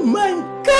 Oh my God!